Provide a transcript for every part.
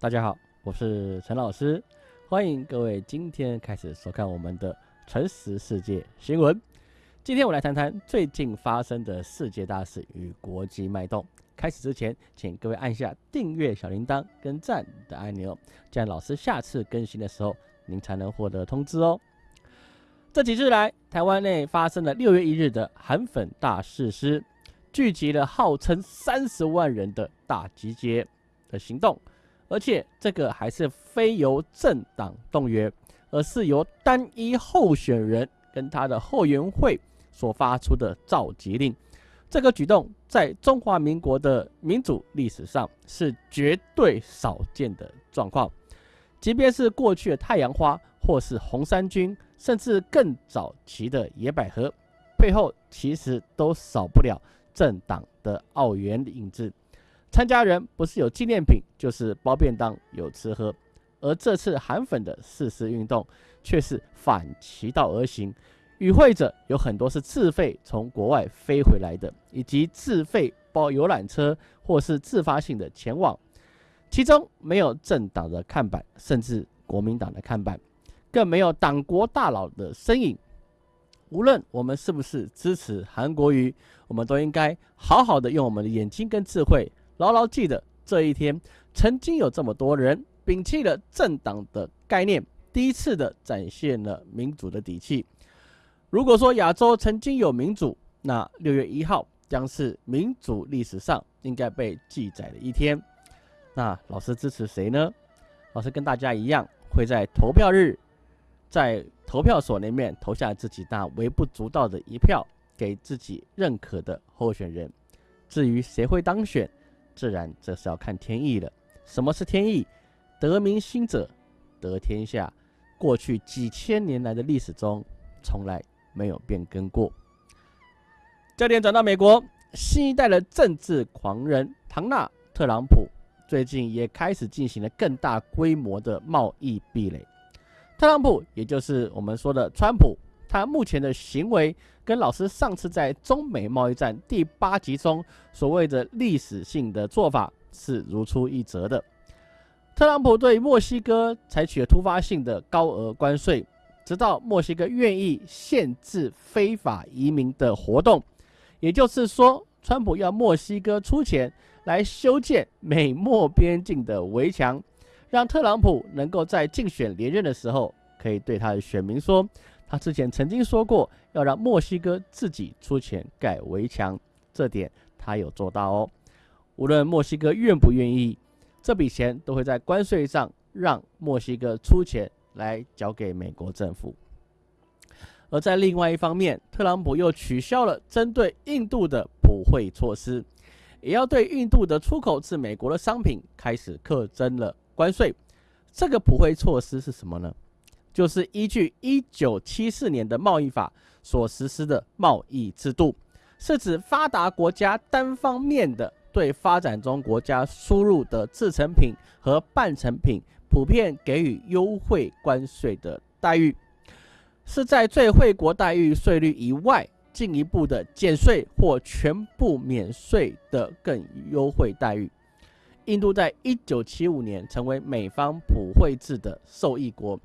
大家好，我是陈老师，欢迎各位今天开始收看我们的诚实世界新闻。今天我来谈谈最近发生的世界大事与国际脉动。开始之前，请各位按下订阅小铃铛跟赞的按钮，这样老师下次更新的时候，您才能获得通知哦。这几日来，台湾内发生了六月一日的韩粉大事师，聚集了号称三十万人的大集结的行动。而且这个还是非由政党动员，而是由单一候选人跟他的后援会所发出的召集令。这个举动在中华民国的民主历史上是绝对少见的状况。即便是过去的太阳花，或是红三军，甚至更早期的野百合，背后其实都少不了政党的澳元影子。参加人不是有纪念品，就是包便当有吃喝，而这次韩粉的誓师运动却是反其道而行，与会者有很多是自费从国外飞回来的，以及自费包游览车或是自发性的前往，其中没有政党的看板，甚至国民党的看板，更没有党国大佬的身影。无论我们是不是支持韩国瑜，我们都应该好好的用我们的眼睛跟智慧。牢牢记得这一天，曾经有这么多人摒弃了政党的概念，第一次的展现了民主的底气。如果说亚洲曾经有民主，那六月一号将是民主历史上应该被记载的一天。那老师支持谁呢？老师跟大家一样，会在投票日，在投票所里面投下自己那微不足道的一票，给自己认可的候选人。至于谁会当选？自然这是要看天意了。什么是天意？得民心者得天下。过去几千年来的历史中，从来没有变更过。焦点转到美国，新一代的政治狂人唐纳·特朗普最近也开始进行了更大规模的贸易壁垒。特朗普，也就是我们说的川普。他目前的行为跟老师上次在中美贸易战第八集中所谓的历史性的做法是如出一辙的。特朗普对墨西哥采取了突发性的高额关税，直到墨西哥愿意限制非法移民的活动，也就是说，川普要墨西哥出钱来修建美墨边境的围墙，让特朗普能够在竞选连任的时候可以对他的选民说。他之前曾经说过要让墨西哥自己出钱盖围墙，这点他有做到哦。无论墨西哥愿不愿意，这笔钱都会在关税上让墨西哥出钱来交给美国政府。而在另外一方面，特朗普又取消了针对印度的普惠措施，也要对印度的出口至美国的商品开始课征了关税。这个普惠措施是什么呢？就是依据一九七四年的贸易法所实施的贸易制度，是指发达国家单方面的对发展中国家输入的制成品和半成品普遍给予优惠关税的待遇，是在最惠国待遇税率以外进一步的减税或全部免税的更优惠待遇。印度在一九七五年成为美方普惠制的受益国。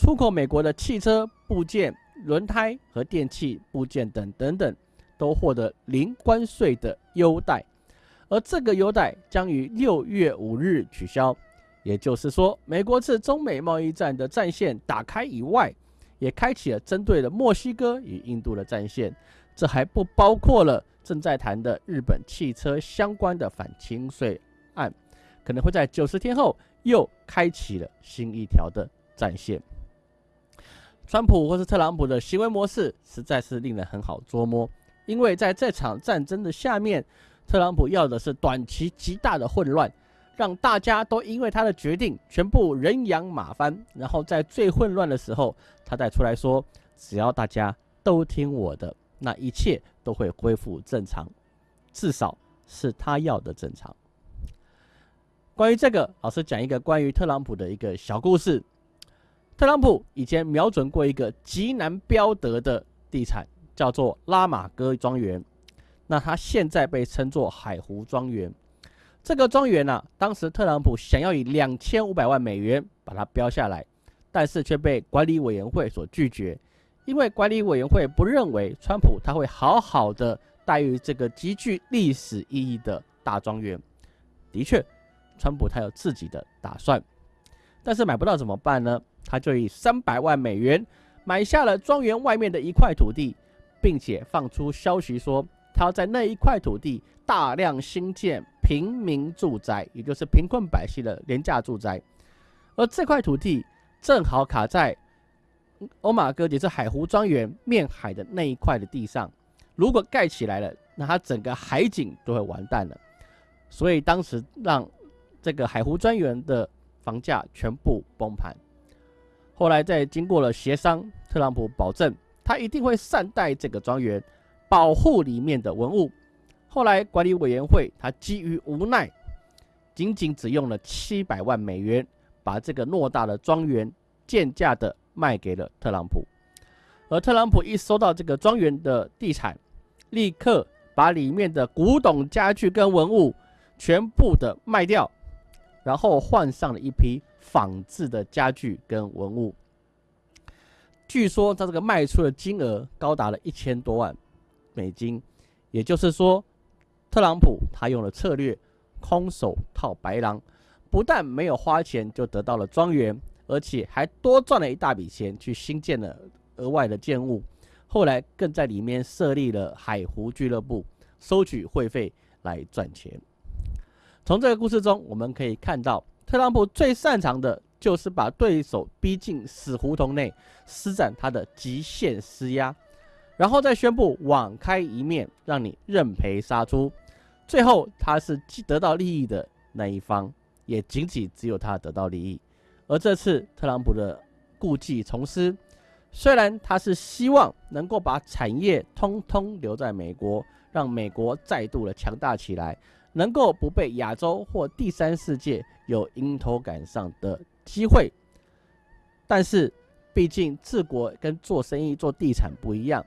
出口美国的汽车部件、轮胎和电器部件等等等，都获得零关税的优待，而这个优待将于六月五日取消。也就是说，美国自中美贸易战的战线打开以外，也开启了针对了墨西哥与印度的战线。这还不包括了正在谈的日本汽车相关的反倾税案，可能会在九十天后又开启了新一条的战线。川普或是特朗普的行为模式实在是令人很好捉摸，因为在这场战争的下面，特朗普要的是短期极大的混乱，让大家都因为他的决定全部人仰马翻，然后在最混乱的时候，他再出来说，只要大家都听我的，那一切都会恢复正常，至少是他要的正常。关于这个，老师讲一个关于特朗普的一个小故事。特朗普以前瞄准过一个极难标得的地产，叫做拉玛戈庄园。那他现在被称作海湖庄园。这个庄园呢，当时特朗普想要以两千五百万美元把它标下来，但是却被管理委员会所拒绝，因为管理委员会不认为川普他会好好的待遇这个极具历史意义的大庄园。的确，川普他有自己的打算，但是买不到怎么办呢？他就以三百万美元买下了庄园外面的一块土地，并且放出消息说。他要在那一块土地大量新建平民住宅，也就是贫困百姓的廉价住宅，而这块土地正好卡在欧马哥，也是海湖庄园面海的那一块的地上。如果盖起来了，那它整个海景都会完蛋了。所以当时让这个海湖庄园的房价全部崩盘。后来在经过了协商，特朗普保证他一定会善待这个庄园。保护里面的文物，后来管理委员会他基于无奈，仅仅只用了七百万美元，把这个偌大的庄园贱价的卖给了特朗普。而特朗普一收到这个庄园的地产，立刻把里面的古董家具跟文物全部的卖掉，然后换上了一批仿制的家具跟文物。据说他这个卖出的金额高达了一千多万。美金，也就是说，特朗普他用了策略空手套白狼，不但没有花钱就得到了庄园，而且还多赚了一大笔钱去新建了额外的建物。后来更在里面设立了海湖俱乐部，收取会费来赚钱。从这个故事中，我们可以看到，特朗普最擅长的就是把对手逼进死胡同内，施展他的极限施压。然后再宣布网开一面，让你认赔杀出，最后他是既得到利益的那一方，也仅仅只有他得到利益。而这次特朗普的故技重施，虽然他是希望能够把产业通通留在美国，让美国再度的强大起来，能够不被亚洲或第三世界有迎头赶上的机会，但是毕竟治国跟做生意、做地产不一样。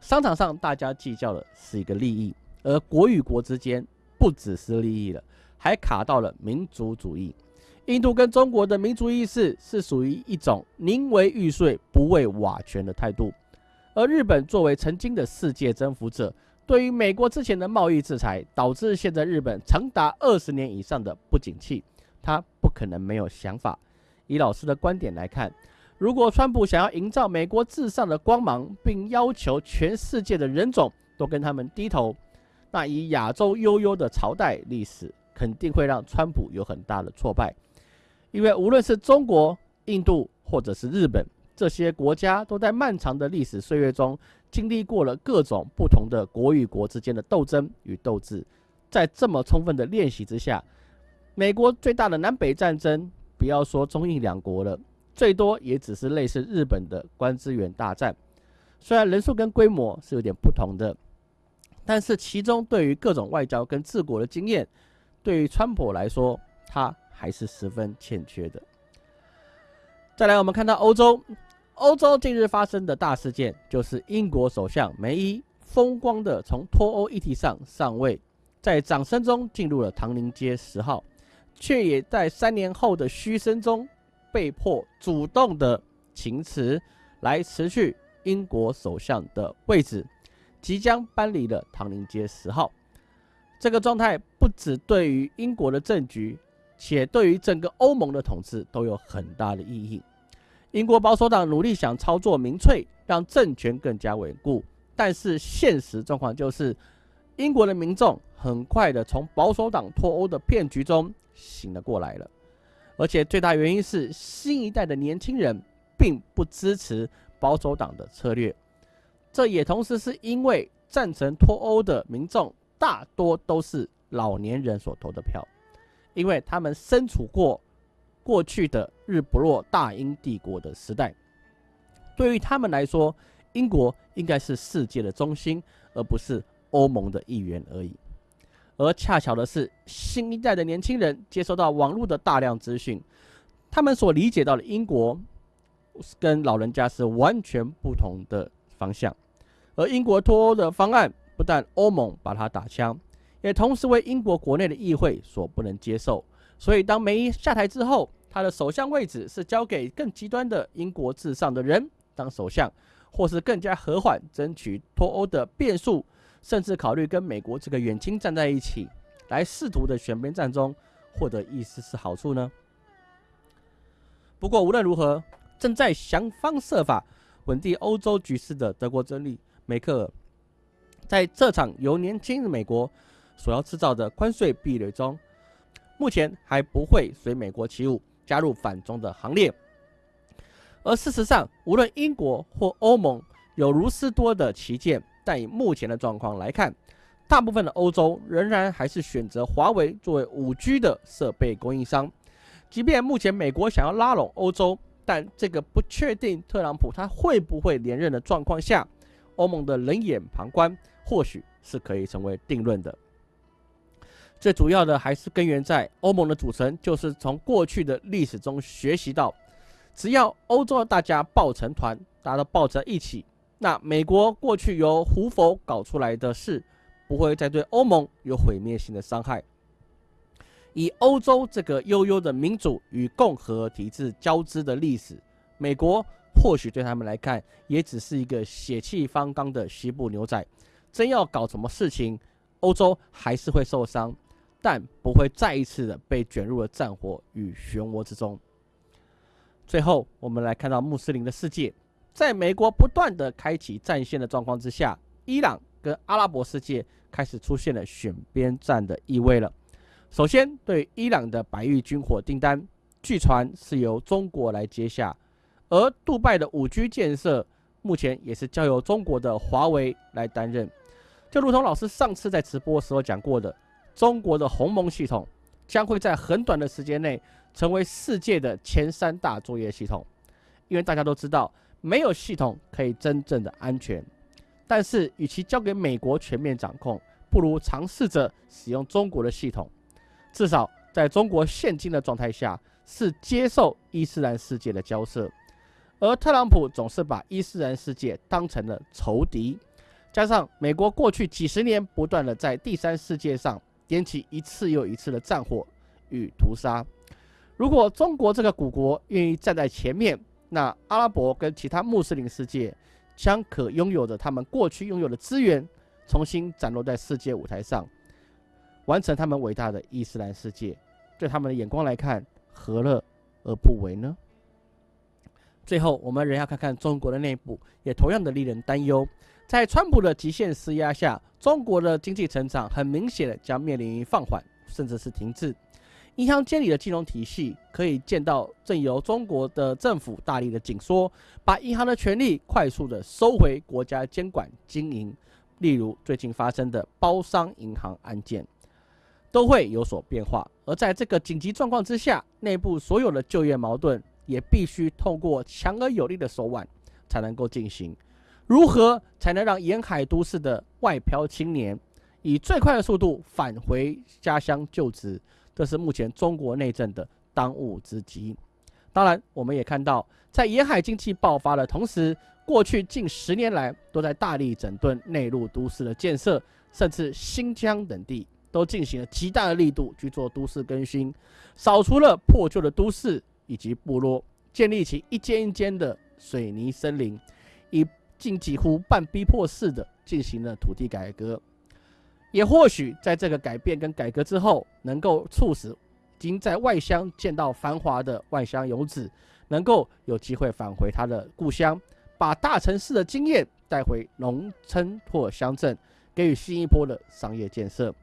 商场上，大家计较的是一个利益，而国与国之间不只是利益了，还卡到了民族主义。印度跟中国的民族意识是属于一种宁为玉碎不为瓦全的态度，而日本作为曾经的世界征服者，对于美国之前的贸易制裁，导致现在日本长达二十年以上的不景气，他不可能没有想法。以老师的观点来看。如果川普想要营造美国至上的光芒，并要求全世界的人种都跟他们低头，那以亚洲悠悠的朝代历史，肯定会让川普有很大的挫败。因为无论是中国、印度或者是日本这些国家，都在漫长的历史岁月中经历过了各种不同的国与国之间的斗争与斗志。在这么充分的练习之下，美国最大的南北战争，不要说中印两国了。最多也只是类似日本的关资源大战，虽然人数跟规模是有点不同的，但是其中对于各种外交跟治国的经验，对于川普来说，他还是十分欠缺的。再来，我们看到欧洲，欧洲近日发生的大事件，就是英国首相梅伊风光的从脱欧议题上上位，在掌声中进入了唐宁街十号，却也在三年后的嘘声中。被迫主动的请辞，来辞去英国首相的位置，即将搬离了唐宁街十号。这个状态不只对于英国的政局，且对于整个欧盟的统治都有很大的意义。英国保守党努力想操作民粹，让政权更加稳固，但是现实状况就是，英国的民众很快的从保守党脱欧的骗局中醒了过来了。而且最大原因是新一代的年轻人并不支持保守党的策略，这也同时是因为赞成脱欧的民众大多都是老年人所投的票，因为他们身处过过去的日不落大英帝国的时代，对于他们来说，英国应该是世界的中心，而不是欧盟的一员而已。而恰巧的是，新一代的年轻人接收到网络的大量资讯，他们所理解到的英国跟老人家是完全不同的方向。而英国脱欧的方案，不但欧盟把它打枪，也同时为英国国内的议会所不能接受。所以，当梅伊下台之后，他的首相位置是交给更极端的英国至上的人当首相，或是更加和缓争取脱欧的变数，甚至考虑跟美国这个远亲站在一起，来试图的选边站中获得一丝丝好处呢？不过无论如何，正在想方设法稳定欧洲局势的德国总理梅克尔，在这场由年轻的美国所要制造的关税壁垒中，目前还不会随美国起舞。加入反中的行列，而事实上，无论英国或欧盟有如斯多的旗舰，但以目前的状况来看，大部分的欧洲仍然还是选择华为作为五 G 的设备供应商。即便目前美国想要拉拢欧洲，但这个不确定特朗普他会不会连任的状况下，欧盟的冷眼旁观或许是可以成为定论的。最主要的还是根源在欧盟的组成，就是从过去的历史中学习到，只要欧洲大家抱成团，大家都抱在一起，那美国过去由胡佛搞出来的事，不会再对欧盟有毁灭性的伤害。以欧洲这个悠悠的民主与共和体制交织的历史，美国或许对他们来看，也只是一个血气方刚的西部牛仔，真要搞什么事情，欧洲还是会受伤。但不会再一次的被卷入了战火与漩涡之中。最后，我们来看到穆斯林的世界，在美国不断的开启战线的状况之下，伊朗跟阿拉伯世界开始出现了选边站的意味了。首先，对伊朗的白玉军火订单，据传是由中国来接下，而杜拜的五 G 建设目前也是交由中国的华为来担任。就如同老师上次在直播时候讲过的。中国的鸿蒙系统将会在很短的时间内成为世界的前三大作业系统，因为大家都知道，没有系统可以真正的安全。但是，与其交给美国全面掌控，不如尝试着使用中国的系统。至少在中国现今的状态下，是接受伊斯兰世界的交涉，而特朗普总是把伊斯兰世界当成了仇敌，加上美国过去几十年不断的在第三世界上。点起一次又一次的战火与屠杀。如果中国这个古国愿意站在前面，那阿拉伯跟其他穆斯林世界将可拥有的他们过去拥有的资源，重新展露在世界舞台上，完成他们伟大的伊斯兰世界。对他们的眼光来看，何乐而不为呢？最后，我们仍要看看中国的内部，也同样的令人担忧。在川普的极限施压下，中国的经济成长很明显的将面临放缓，甚至是停滞。银行监理的金融体系可以见到，正由中国的政府大力的紧缩，把银行的权力快速的收回国家监管经营。例如最近发生的包商银行案件，都会有所变化。而在这个紧急状况之下，内部所有的就业矛盾也必须透过强而有力的手腕才能够进行。如何才能让沿海都市的外漂青年以最快的速度返回家乡就职？这是目前中国内政的当务之急。当然，我们也看到，在沿海经济爆发的同时，过去近十年来都在大力整顿内陆都市的建设，甚至新疆等地都进行了极大的力度去做都市更新，扫除了破旧的都市以及部落，建立起一间一间的水泥森林，以竟几乎半逼迫式的进行了土地改革，也或许在这个改变跟改革之后，能够促使已经在外乡见到繁华的外乡游子，能够有机会返回他的故乡，把大城市的经验带回农村或乡镇，给予新一波的商业建设。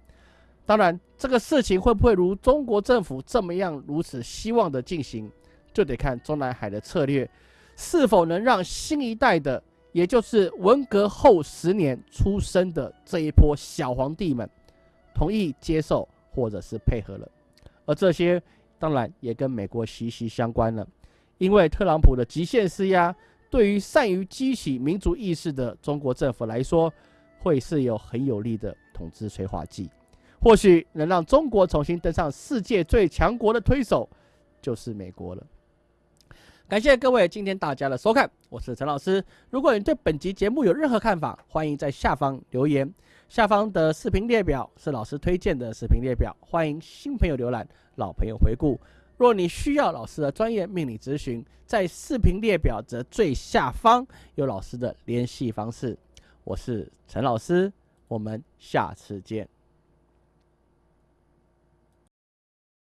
当然，这个事情会不会如中国政府这么样如此希望的进行，就得看中南海的策略是否能让新一代的。也就是文革后十年出生的这一波小皇帝们，同意接受或者是配合了，而这些当然也跟美国息息相关了，因为特朗普的极限施压，对于善于激起民族意识的中国政府来说，会是有很有力的统治催化剂，或许能让中国重新登上世界最强国的推手，就是美国了。感谢各位今天大家的收看，我是陈老师。如果你对本集节目有任何看法，欢迎在下方留言。下方的视频列表是老师推荐的视频列表，欢迎新朋友浏览，老朋友回顾。若你需要老师的专业命理咨询，在视频列表的最下方有老师的联系方式。我是陈老师，我们下次见。